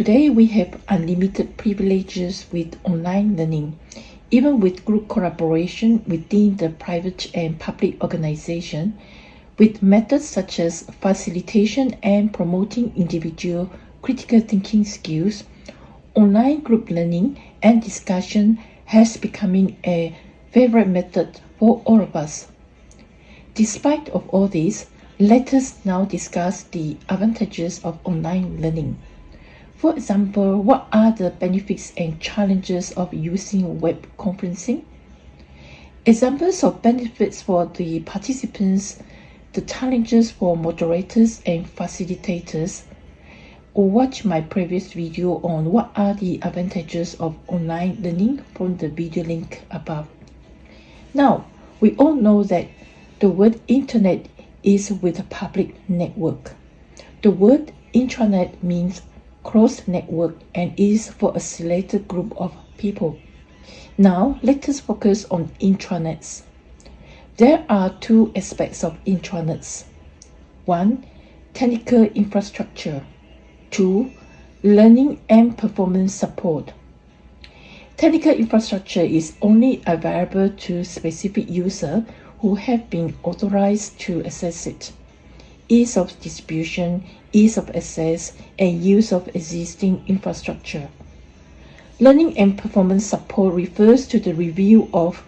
Today, we have unlimited privileges with online learning, even with group collaboration within the private and public organization, with methods such as facilitation and promoting individual critical thinking skills, online group learning and discussion has becoming a favorite method for all of us. Despite of all this, let us now discuss the advantages of online learning. For example, what are the benefits and challenges of using web conferencing? Examples of benefits for the participants, the challenges for moderators and facilitators. Or watch my previous video on what are the advantages of online learning from the video link above. Now, we all know that the word internet is with a public network. The word intranet means closed network and is for a selected group of people. Now, let us focus on intranets. There are two aspects of intranets. One, technical infrastructure. Two, learning and performance support. Technical infrastructure is only available to specific users who have been authorized to access it ease of distribution, ease of access, and use of existing infrastructure. Learning and performance support refers to the review of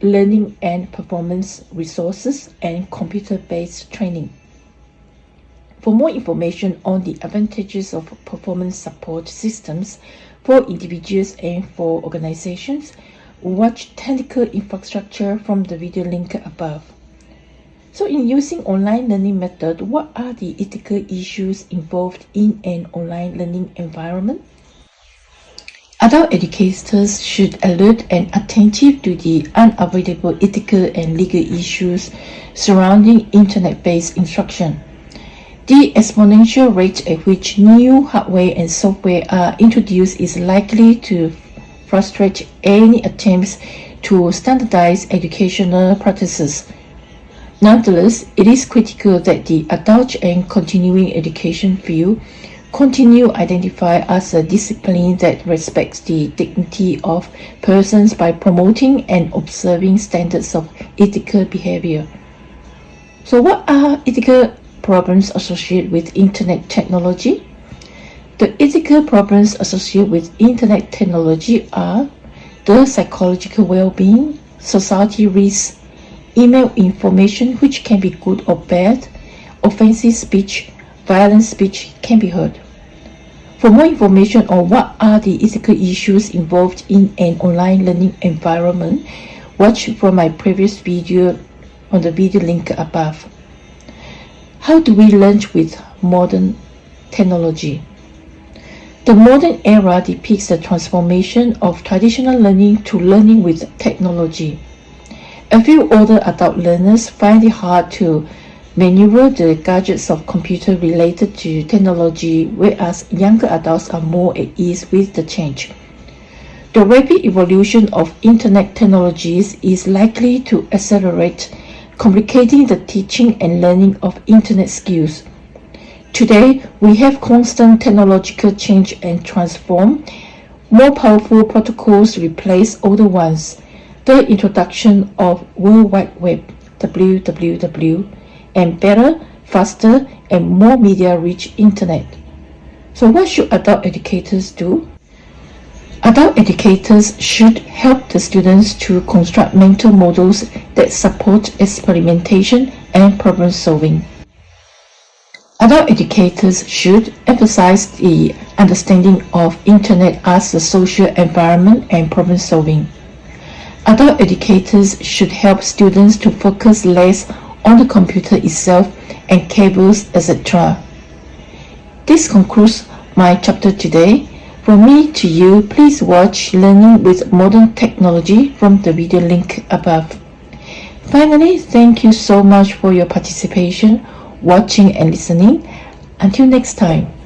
learning and performance resources and computer-based training. For more information on the advantages of performance support systems for individuals and for organizations, watch technical infrastructure from the video link above. So in using online learning method, what are the ethical issues involved in an online learning environment? Adult educators should alert and attentive to the unavoidable ethical and legal issues surrounding internet-based instruction. The exponential rate at which new hardware and software are introduced is likely to frustrate any attempts to standardize educational practices Nonetheless, it is critical that the adult and continuing education field continue identify as a discipline that respects the dignity of persons by promoting and observing standards of ethical behavior. So what are ethical problems associated with internet technology? The ethical problems associated with internet technology are the psychological well-being, society risks, email information which can be good or bad, offensive speech, violent speech can be heard. For more information on what are the ethical issues involved in an online learning environment, watch from my previous video on the video link above. How do we learn with modern technology? The modern era depicts the transformation of traditional learning to learning with technology. A few older adult learners find it hard to maneuver the gadgets of computer related to technology, whereas younger adults are more at ease with the change. The rapid evolution of internet technologies is likely to accelerate, complicating the teaching and learning of internet skills. Today, we have constant technological change and transform. More powerful protocols replace older ones the introduction of World Wide Web, WWW, and better, faster, and more media-rich internet. So what should adult educators do? Adult educators should help the students to construct mental models that support experimentation and problem solving. Adult educators should emphasize the understanding of internet as a social environment and problem solving. Adult educators should help students to focus less on the computer itself and cables, etc. This concludes my chapter today. From me to you, please watch Learning with Modern Technology from the video link above. Finally, thank you so much for your participation, watching and listening. Until next time.